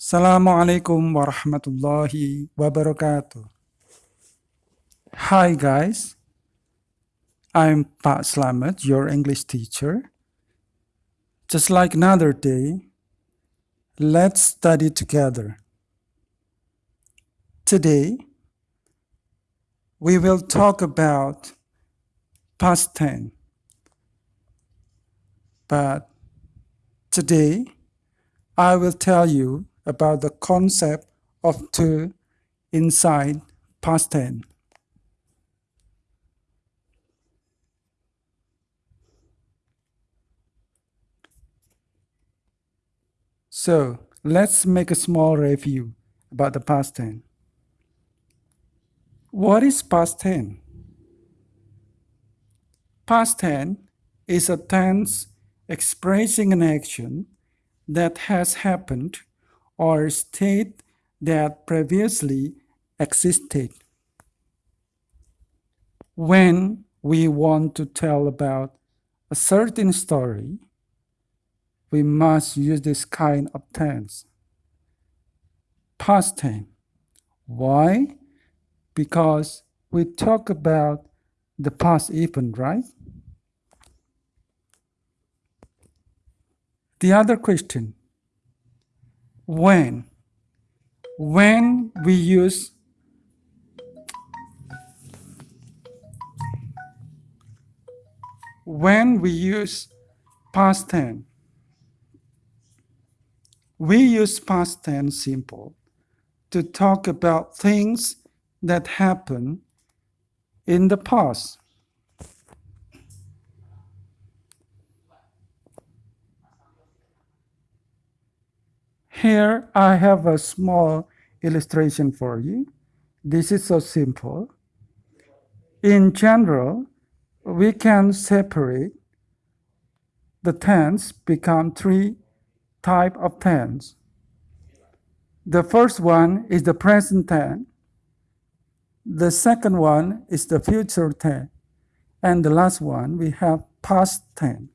Assalamualaikum warahmatullahi wabarakatuh. Hi guys, I'm Pak Slamet, your English teacher. Just like another day, let's study together. Today, we will talk about past tense. But today, I will tell you about the concept of two inside past tense. So let's make a small review about the past tense. What is past tense? Past tense is a tense expressing an action that has happened or state that previously existed. When we want to tell about a certain story, we must use this kind of tense. Past tense. Why? Because we talk about the past event, right? The other question, when? When we use when we use past tense, we use past tense simple to talk about things that happen in the past. Here I have a small illustration for you. This is so simple. In general, we can separate the tense become three type of tense. The first one is the present tense. The second one is the future tense. And the last one, we have past tense.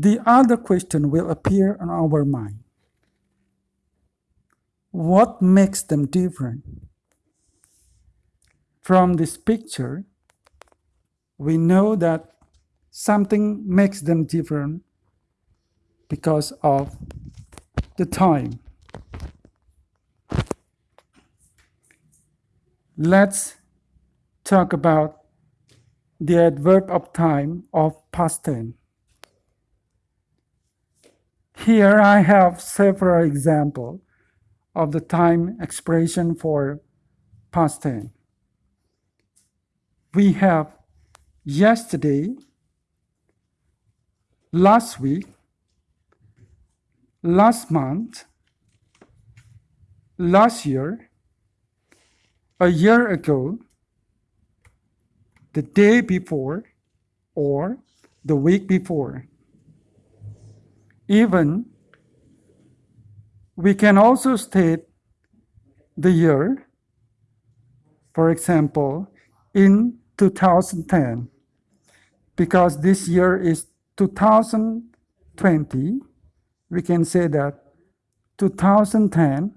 The other question will appear on our mind. What makes them different? From this picture, we know that something makes them different because of the time. Let's talk about the adverb of time of past tense. Here I have several examples of the time expression for past tense. We have yesterday, last week, last month, last year, a year ago, the day before, or the week before. Even we can also state the year, for example, in 2010 because this year is 2020, we can say that 2010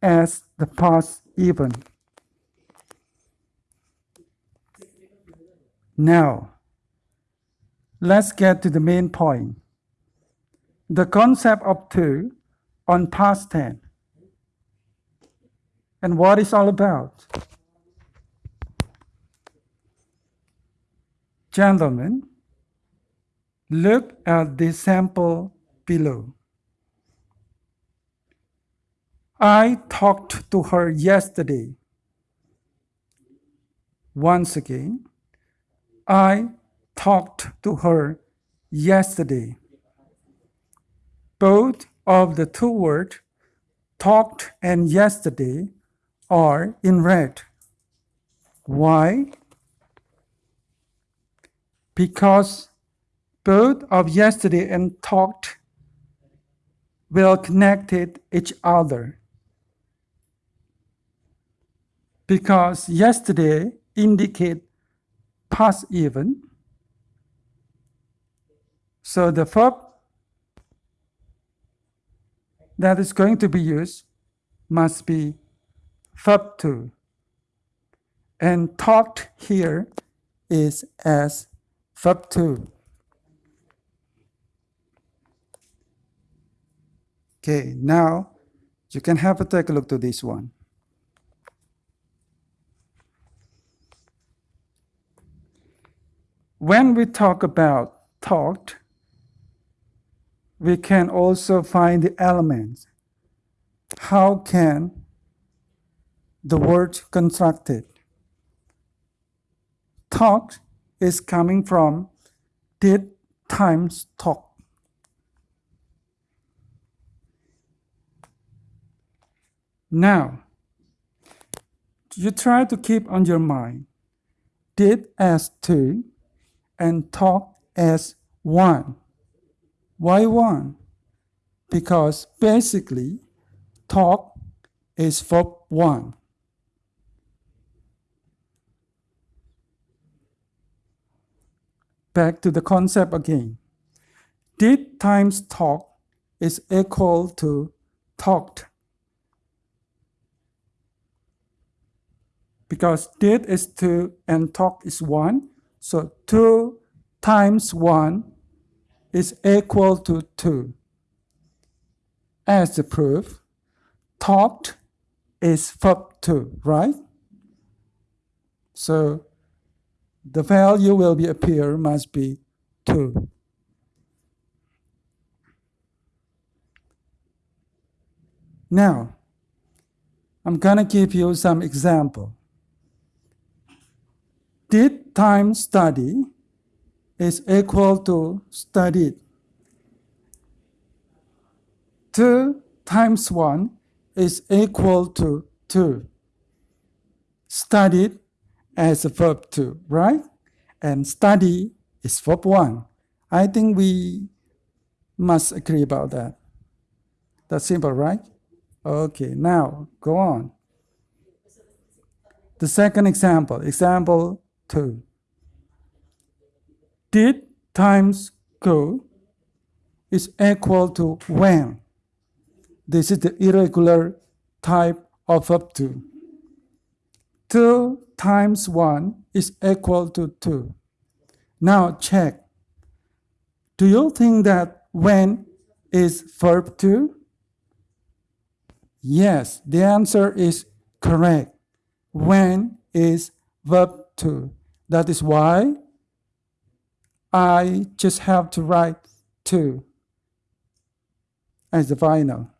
as the past even. Now, let's get to the main point. The concept of two on past tense. And what it's all about. Gentlemen, look at the sample below. I talked to her yesterday. Once again, I talked to her yesterday. Both of the two words talked and yesterday are in red. Why? because both of yesterday and talked will connected each other. Because yesterday indicate past event. So the verb that is going to be used must be verb 2. And talked here is as verb 2. Okay, now you can have a take a look to this one. When we talk about talked, we can also find the elements. How can the word constructed? Talked is coming from did times talk. Now, you try to keep on your mind did as two and talk as one. Why one? Because basically, talk is verb one. Back to the concept again. Did times talk is equal to talked. Because did is 2 and talk is 1. So 2 times 1 is equal to 2. As the proof, talked is verb 2, right? So the value will be appear must be 2. Now, I'm gonna give you some example. Did time study is equal to studied. 2 times 1 is equal to 2. Studied as a verb 2, right? And study is verb 1. I think we must agree about that. That's simple, right? Okay, now go on. The second example, example 2. Did times go is equal to when. This is the irregular type of verb 2. 2 times 1 is equal to 2. Now check. Do you think that when is verb 2? Yes, the answer is correct. When is verb 2. That is why I just have to write 2 as the final.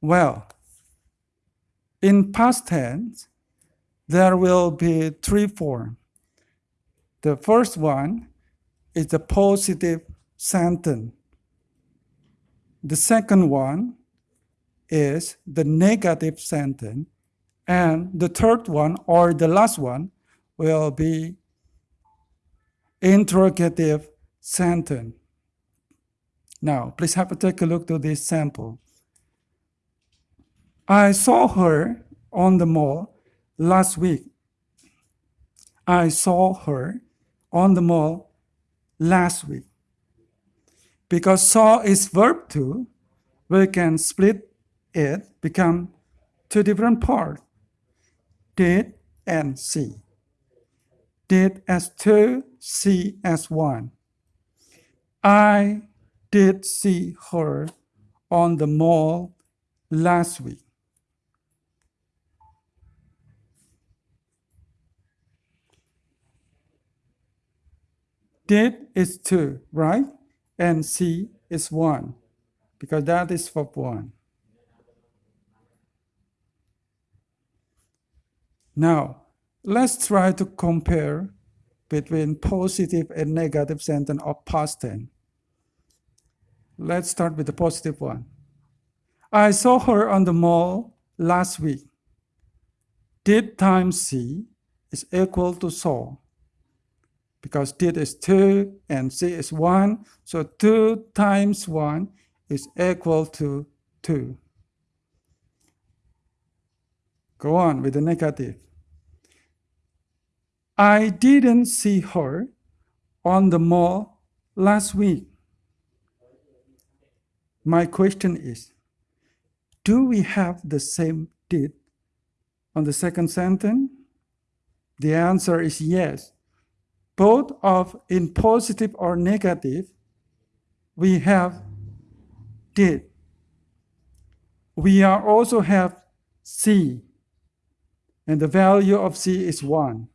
Well, in past tense, there will be three forms. The first one is the positive sentence. The second one is the negative sentence. And the third one, or the last one, will be interrogative sentence. Now, please have a take a look to this sample. I saw her on the mall last week. I saw her on the mall last week. Because saw is verb 2, we can split it become two different parts, did and see. Did as two, see as one. I did see her on the mall last week. Did is two, right? And see is one, because that is for one. Now, let's try to compare between positive and negative sentence of past tense. Let's start with the positive one. I saw her on the mall last week. Did times see is equal to saw because did is 2 and see is 1. So 2 times 1 is equal to 2. Go on with the negative. I didn't see her on the mall last week. My question is, do we have the same did on the second sentence? The answer is yes. Both of in positive or negative, we have did. We are also have see, and the value of see is 1.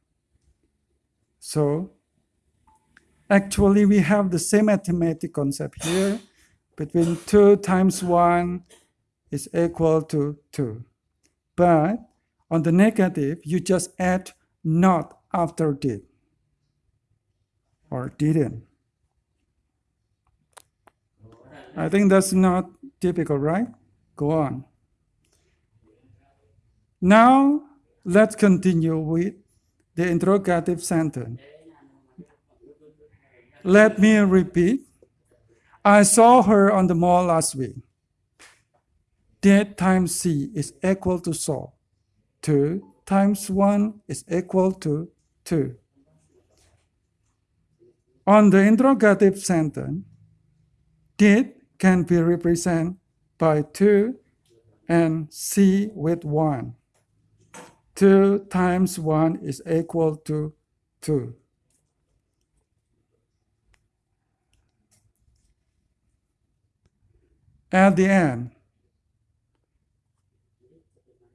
So actually we have the same arithmetic concept here. Between 2 times 1 is equal to 2. But on the negative, you just add not after did or didn't. I think that's not typical, right? Go on. Now, let's continue with the interrogative sentence. Let me repeat. I saw her on the mall last week. Did times see is equal to saw. 2 times 1 is equal to 2. On the interrogative sentence, did can be represented by 2 and see with 1. 2 times 1 is equal to 2. At the end,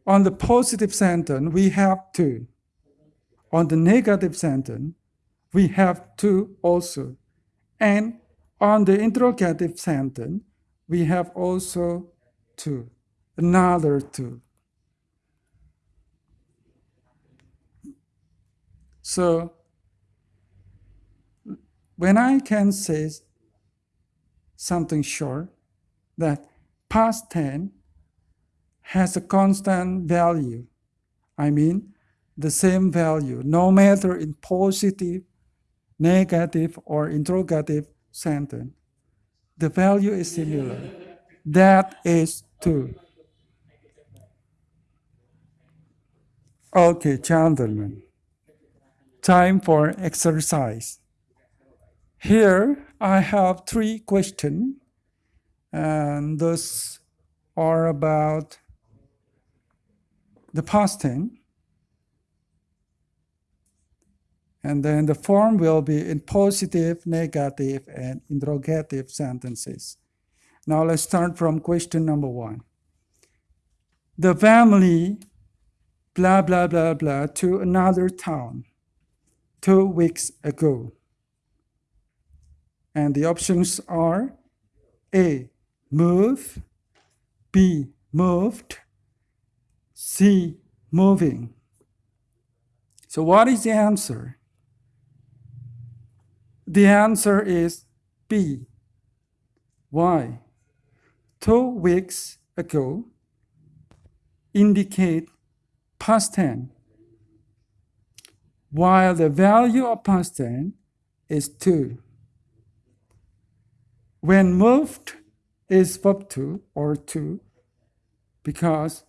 on the positive sentence, we have 2. On the negative sentence, we have 2 also. And on the interrogative sentence, we have also 2, another 2. So when I can say something sure that past tense has a constant value, I mean the same value, no matter in positive, negative, or interrogative sentence. The value is similar. That is true. Okay, gentlemen. Time for exercise. Here I have three questions, and those are about the past tense. And then the form will be in positive, negative, and interrogative sentences. Now let's start from question number one. The family, blah, blah, blah, blah, to another town two weeks ago. And the options are A, move, B, moved, C, moving. So what is the answer? The answer is B. Why? Two weeks ago indicate past tense, while the value of past tense is 2. When moved is verb 2 or 2 because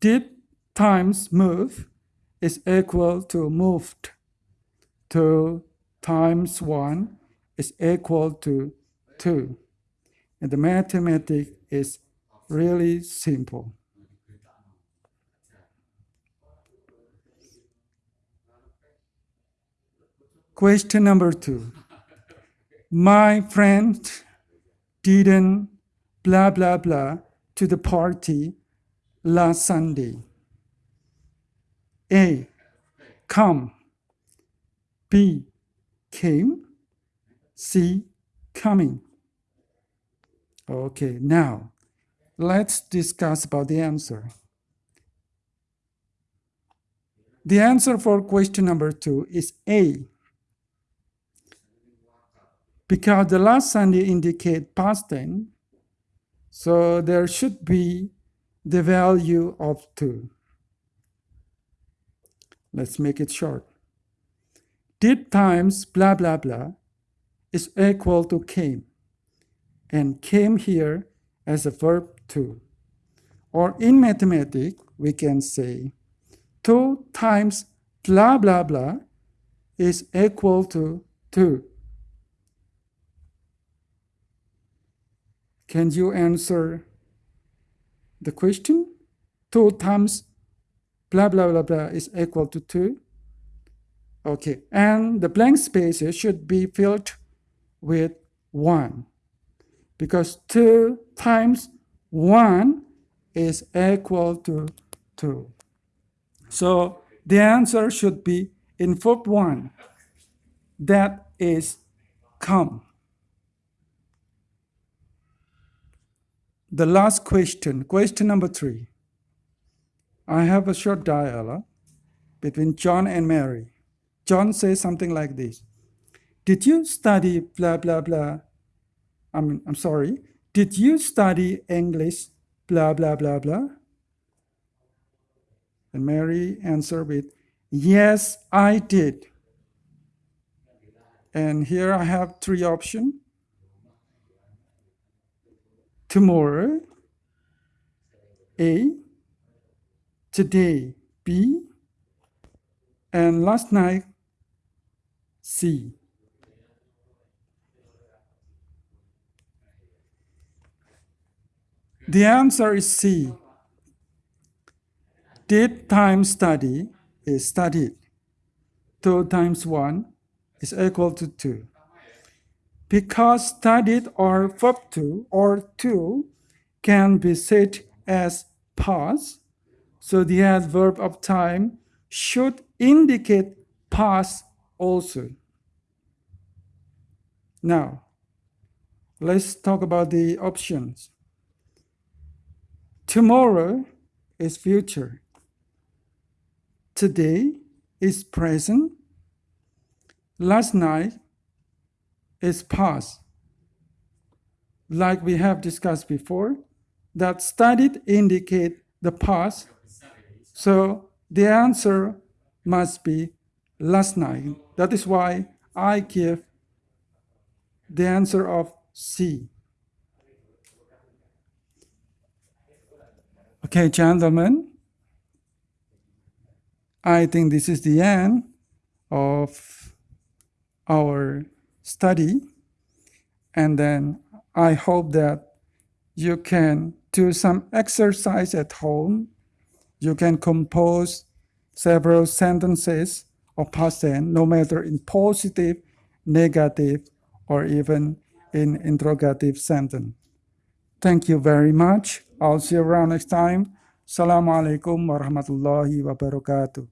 did times move is equal to moved. 2 times 1 is equal to 2. And the mathematics is really simple. Question number two. My friend didn't blah blah blah to the party last Sunday. A. Come. B. Came. C. Coming. Okay, now let's discuss about the answer. The answer for question number two is A. Because the last Sunday indicate past tense, so there should be the value of 2. Let's make it short. Did times blah, blah, blah is equal to came. And came here as a verb two. Or in mathematics, we can say 2 times blah, blah, blah is equal to 2. Can you answer the question? 2 times blah, blah, blah, blah is equal to 2. Okay, and the blank spaces should be filled with 1 because 2 times 1 is equal to 2. So the answer should be in fourth one. That is come. The last question, question number three. I have a short dialogue between John and Mary. John says something like this Did you study blah, blah, blah? I'm, I'm sorry. Did you study English blah, blah, blah, blah? And Mary answered with, Yes, I did. And here I have three options. Tomorrow, A, today, B, and last night, C. The answer is C. Did time study is studied. 2 times 1 is equal to 2. Because studied or verb two or two can be said as past, so the adverb of time should indicate past also. Now, let's talk about the options. Tomorrow is future. Today is present. Last night is past. Like we have discussed before, that studied indicate the past. So the answer must be last night. That is why I give the answer of C. Okay, gentlemen, I think this is the end of our study. And then I hope that you can do some exercise at home. You can compose several sentences of past tense, no matter in positive, negative, or even in interrogative sentence. Thank you very much. I'll see you around next time. Assalamualaikum warahmatullahi wabarakatuh.